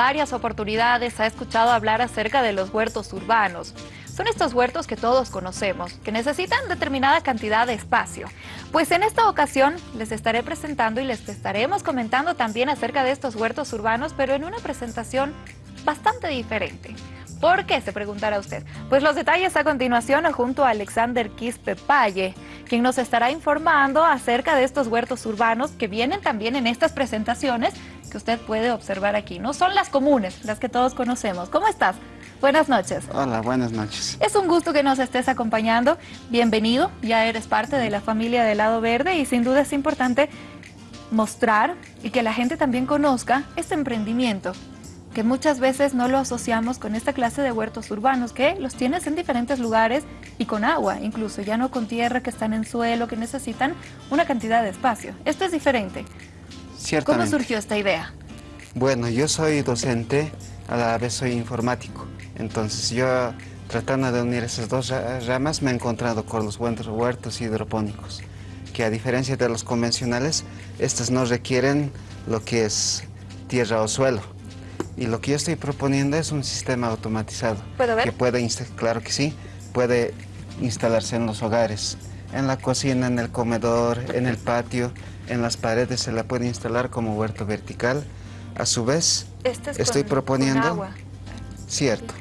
Varias oportunidades ha escuchado hablar acerca de los huertos urbanos. Son estos huertos que todos conocemos, que necesitan determinada cantidad de espacio. Pues en esta ocasión les estaré presentando y les estaremos comentando también acerca de estos huertos urbanos, pero en una presentación bastante diferente. ¿Por qué? Se preguntará usted. Pues los detalles a continuación junto a Alexander Quispe Paye, quien nos estará informando acerca de estos huertos urbanos que vienen también en estas presentaciones que usted puede observar aquí. No son las comunes, las que todos conocemos. ¿Cómo estás? Buenas noches. Hola, buenas noches. Es un gusto que nos estés acompañando. Bienvenido, ya eres parte de la familia del Lado Verde y sin duda es importante mostrar y que la gente también conozca este emprendimiento que muchas veces no lo asociamos con esta clase de huertos urbanos, que los tienes en diferentes lugares y con agua, incluso, ya no con tierra, que están en suelo, que necesitan una cantidad de espacio. Esto es diferente. ¿Cómo surgió esta idea? Bueno, yo soy docente, a la vez soy informático. Entonces yo, tratando de unir esas dos ramas, me he encontrado con los huertos hidropónicos, que a diferencia de los convencionales, estos no requieren lo que es tierra o suelo y lo que yo estoy proponiendo es un sistema automatizado. ¿Puedo ver? Que puede, claro que sí, puede instalarse en los hogares, en la cocina, en el comedor, en el patio, en las paredes se la puede instalar como huerto vertical. A su vez, este estoy proponiendo... agua. Cierto.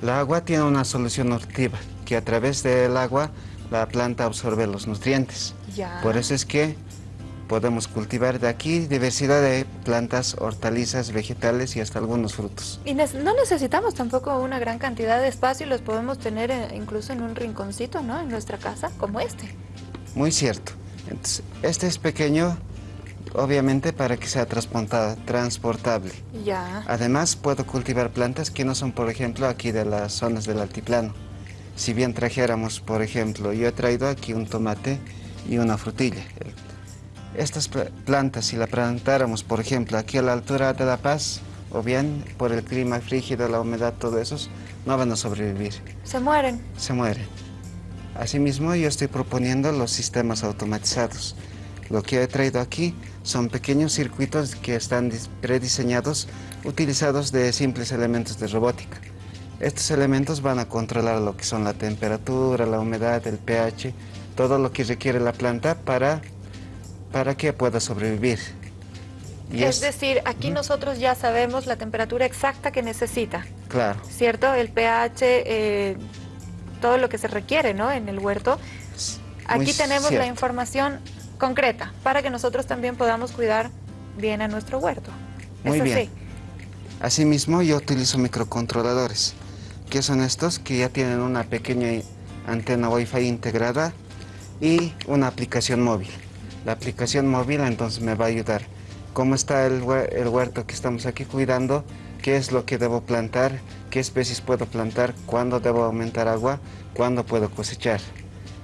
La agua tiene una solución nutritiva, que a través del agua la planta absorbe los nutrientes. Ya. Por eso es que podemos cultivar de aquí diversidad de plantas, hortalizas, vegetales y hasta algunos frutos. Y no necesitamos tampoco una gran cantidad de espacio, los podemos tener eh, incluso en un rinconcito, ¿no? En nuestra casa, como este. Muy cierto. Este es pequeño, obviamente para que sea transportable. Ya. Además, puedo cultivar plantas que no son, por ejemplo, aquí de las zonas del altiplano. Si bien trajéramos, por ejemplo, yo he traído aquí un tomate y una frutilla, estas plantas, si las plantáramos, por ejemplo, aquí a la altura de La Paz, o bien por el clima frígido, la humedad, todo eso, no van a sobrevivir. Se mueren. Se mueren. Asimismo, yo estoy proponiendo los sistemas automatizados. Lo que he traído aquí son pequeños circuitos que están prediseñados, utilizados de simples elementos de robótica. Estos elementos van a controlar lo que son la temperatura, la humedad, el pH, todo lo que requiere la planta para para que pueda sobrevivir. es, decir, aquí nosotros ya sabemos la temperatura exacta que necesita. Claro. ¿Cierto? El pH, eh, todo lo que se requiere ¿no? en el huerto. Aquí tenemos la información concreta para que nosotros también podamos cuidar bien a nuestro huerto. Muy bien. Asimismo, yo utilizo microcontroladores. que son estos? Que ya tienen una pequeña antena Wi-Fi integrada y una aplicación móvil. La aplicación móvil entonces me va a ayudar. ¿Cómo está el, huerto que estamos aquí cuidando? ¿Qué es lo que debo plantar? ¿Qué especies puedo plantar? ¿Cuándo debo aumentar agua? ¿Cuándo puedo cosechar?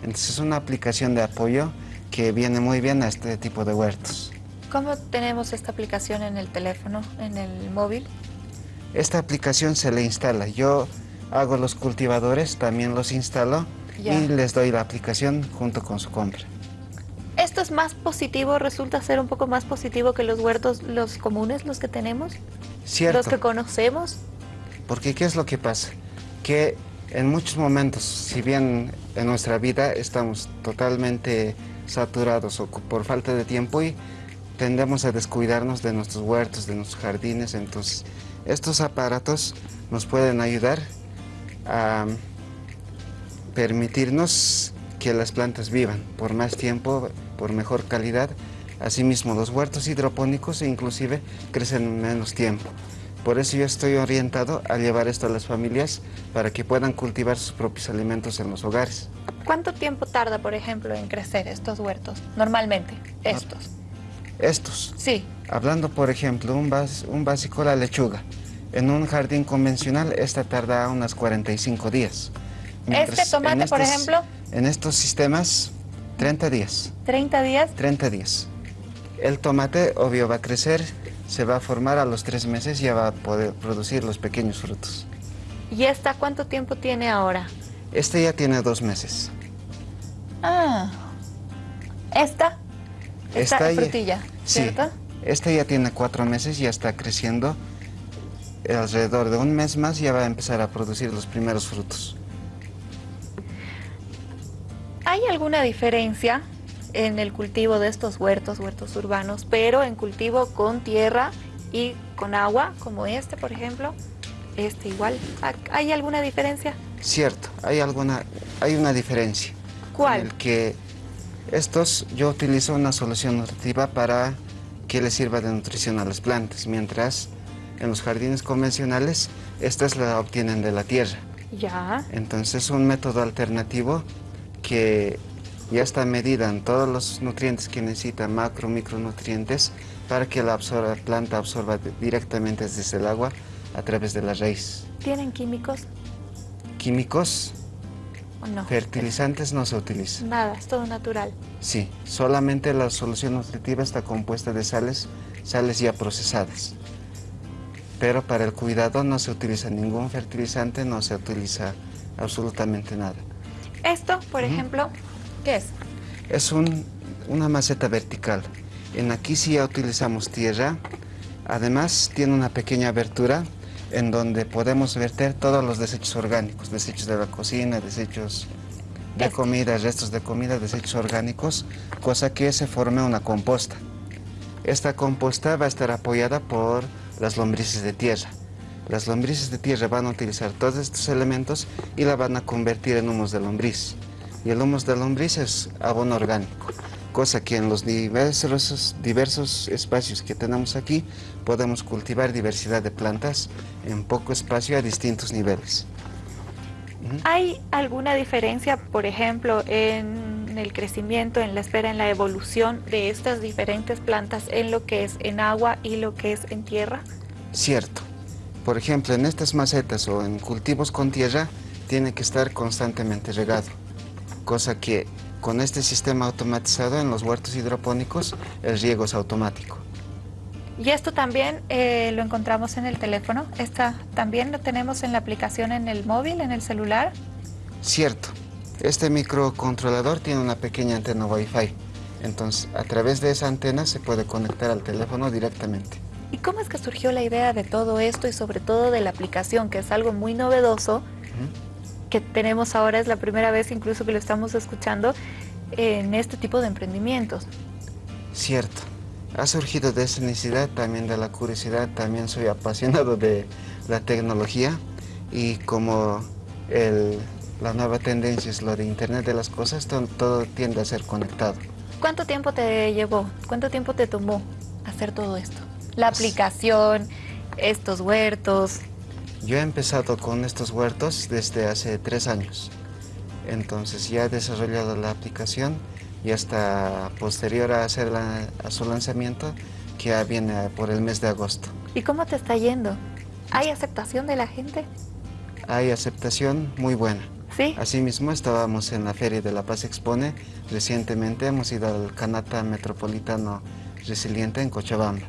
Entonces es una aplicación de apoyo que viene muy bien a este tipo de huertos. ¿Cómo tenemos esta aplicación en el teléfono, en el móvil? Esta aplicación se le instala. Yo hago los cultivadores, también los instalo y les doy la aplicación junto con su compra esto es más positivo, resulta ser un poco más positivo que los huertos, los comunes, los que tenemos, Cierto. los que conocemos. Porque ¿qué es lo que pasa? Que en muchos momentos, si bien en nuestra vida estamos totalmente saturados o por falta de tiempo y tendemos a descuidarnos de nuestros huertos, de nuestros jardines, entonces estos aparatos nos pueden ayudar a permitirnos que las plantas vivan por más tiempo, por mejor calidad. Asimismo, los huertos hidropónicos inclusive crecen en menos tiempo. Por eso yo estoy orientado a llevar esto a las familias para que puedan cultivar sus propios alimentos en los hogares. ¿Cuánto tiempo tarda, por ejemplo, en crecer estos huertos? Normalmente, estos. Estos. Sí. Hablando, por ejemplo, un, un básico, la lechuga. En un jardín convencional, esta tarda unas 45 días. ¿Este tomate, por ejemplo? En estos sistemas, 30 días. ¿30 días? 30 días. El tomate, obvio, va a crecer, se va a formar a los tres meses y ya va a poder producir los pequeños frutos. ¿Y esta cuánto tiempo tiene ahora? Este ya tiene dos meses. Ah. ¿Esta? Esta, frutilla, ¿cierto? Este ya tiene cuatro meses, ya está creciendo. Alrededor de un mes más ya va a empezar a producir los primeros frutos. ¿Hay alguna diferencia en el cultivo de estos huertos, huertos urbanos, pero en cultivo con tierra y con agua, como este, por ejemplo? Este igual. ¿Hay alguna diferencia? Cierto, hay, alguna, hay una diferencia. ¿Cuál? En el que estos, yo utilizo una solución nutritiva para que les sirva de nutrición a las plantas, mientras en los jardines convencionales estas la obtienen de la tierra. Ya. Entonces es un método alternativo que ya está medida en todos los nutrientes que necesita, macro, micronutrientes, para que la, absorba, planta absorba directamente desde el agua a través de la raíz. ¿Tienen químicos? ¿Químicos? ¿O no? Fertilizantes no se utilizan. Nada, es todo natural. Sí, solamente la solución nutritiva está compuesta de sales, sales ya procesadas. Pero para el cuidado no se utiliza ningún fertilizante, no se utiliza absolutamente nada. Esto, por ejemplo, ¿qué es? Es un, una maceta vertical. En aquí sí ya utilizamos tierra. Además tiene una pequeña abertura en donde podemos verter todos los desechos orgánicos, desechos de la cocina, desechos de Este. comida, restos de comida, desechos orgánicos, cosa que se forme una composta. Esta composta va a estar apoyada por las lombrices de tierra. Las lombrices de tierra van a utilizar todos estos elementos y la van a convertir en humus de lombriz. Y el humus de lombriz es abono orgánico, cosa que en los diversos, diversos espacios que tenemos aquí podemos cultivar diversidad de plantas en poco espacio a distintos niveles. ¿Hay alguna diferencia, por ejemplo, en el crecimiento, en la espera, en la evolución de estas diferentes plantas en lo que es en agua y lo que es en tierra? Cierto. Por ejemplo, en estas macetas o en cultivos con tierra tiene que estar constantemente regado, cosa que con este sistema automatizado en los huertos hidropónicos el riego es automático. Y esto también eh, lo encontramos en el teléfono. Esta también lo tenemos en la aplicación en el móvil, en el celular. Cierto. Este microcontrolador tiene una pequeña antena Wi-Fi. Entonces, a través de esa antena se puede conectar al teléfono directamente. ¿Y cómo es que surgió la idea de todo esto y sobre todo de la aplicación, que es algo muy novedoso, que tenemos ahora, es la primera vez incluso que lo estamos escuchando en este tipo de emprendimientos? Cierto. Ha surgido de esa necesidad, también de la curiosidad, también soy apasionado de la tecnología y como el- la nueva tendencia es lo de Internet de las cosas, to- todo tiende a ser conectado. ¿Cuánto tiempo te llevó? ¿Cuánto tiempo te tomó hacer todo esto? La aplicación, estos huertos. Yo he empezado con estos huertos desde hace tres años. Entonces ya he desarrollado la aplicación y hasta posterior a, hacer la- a su lanzamiento, que ya viene por el mes de agosto. ¿Y cómo te está yendo? ¿Hay aceptación de la gente? Hay aceptación muy buena. ¿Sí? Asimismo, estábamos en la Feria de La Paz Expone. Recientemente hemos ido al Canata Metropolitano Resiliente en Cochabamba.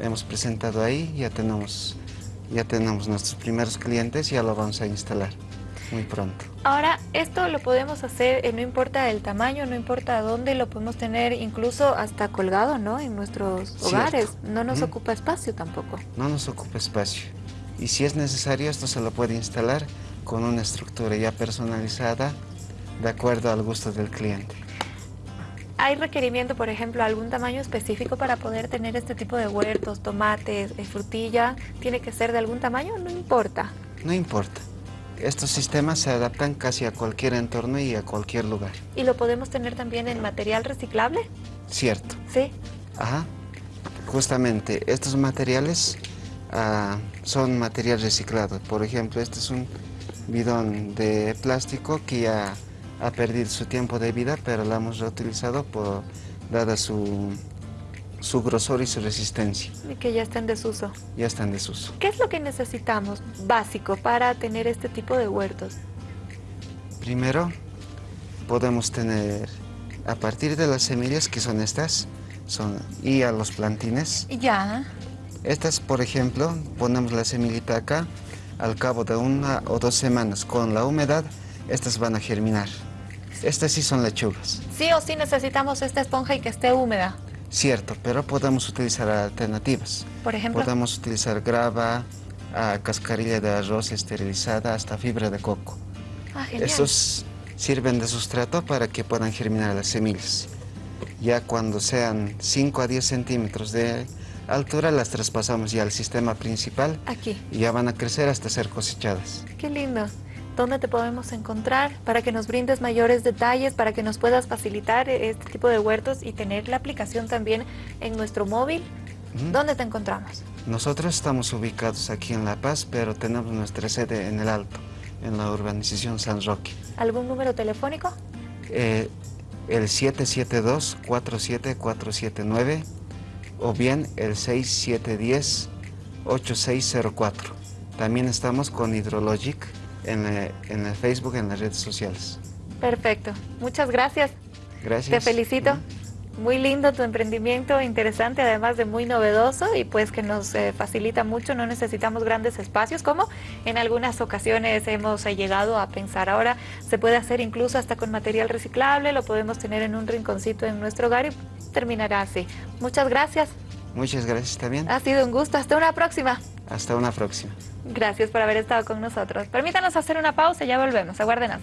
Hemos presentado ahí, ya tenemos, ya tenemos nuestros primeros clientes y ya lo vamos a instalar muy pronto. Ahora, esto lo podemos hacer, eh, no importa el tamaño, no importa dónde, lo podemos tener incluso hasta colgado, ¿no? En nuestros Cierto. hogares. No nos ocupa espacio tampoco. No nos ocupa espacio. Y si es necesario, esto se lo puede instalar con una estructura ya personalizada de acuerdo al gusto del cliente. ¿Hay requerimiento, por ejemplo, algún tamaño específico para poder tener este tipo de huertos, tomates, eh, frutilla? ¿Tiene que ser de algún tamaño? No importa. No importa. Estos sistemas se adaptan casi a cualquier entorno y a cualquier lugar. ¿Y lo podemos tener también en material reciclable? Cierto. Sí. Ajá. Justamente, estos materiales ah, son material reciclado. Por ejemplo, este es un bidón de plástico que ya ha perdido su tiempo de vida, pero lo hemos reutilizado por, dada su, su grosor y su resistencia. Y que ya está en desuso. Ya está en desuso. ¿Qué es lo que necesitamos básico para tener este tipo de huertos? Primero, podemos tener, a partir de las semillas, que son estas, son, y a los plantines, Ya. Estas, por ejemplo, ponemos la semillita acá, al cabo de una o dos semanas con la humedad, estas van a germinar. Estas sí son lechugas. Sí o sí necesitamos esta esponja y que esté húmeda. Cierto, pero podemos utilizar alternativas. Por ejemplo. Podemos utilizar grava, a cascarilla de arroz esterilizada hasta fibra de coco. Ah, genial. Estos sirven de sustrato para que puedan germinar las semillas. Ya cuando sean 5 a 10 centímetros de altura las traspasamos ya al sistema principal. Aquí. Y ya van a crecer hasta ser cosechadas. Qué lindo. ¿Dónde te podemos encontrar para que nos brindes mayores detalles, para que nos puedas facilitar este tipo de huertos y tener la aplicación también en nuestro móvil? ¿Dónde te encontramos? Nosotros estamos ubicados aquí en La Paz, pero tenemos nuestra sede en el Alto, en la urbanización San Roque. ¿Algún número telefónico? Eh, el 772-47479 o bien el 6710-8604. También estamos con Hydrologic en, en el Facebook, en las redes sociales. Perfecto. Muchas gracias. Gracias. Te felicito. Muy lindo tu emprendimiento, interesante, además de muy novedoso y pues que nos eh, facilita mucho, no necesitamos grandes espacios como en algunas ocasiones hemos eh, llegado a pensar. Ahora se puede hacer incluso hasta con material reciclable, lo podemos tener en un rinconcito en nuestro hogar y terminará así. Muchas gracias. Muchas gracias también. Ha sido un gusto, hasta una próxima. Hasta una próxima. Gracias por haber estado con nosotros. Permítanos hacer una pausa y ya volvemos. Aguárdenos.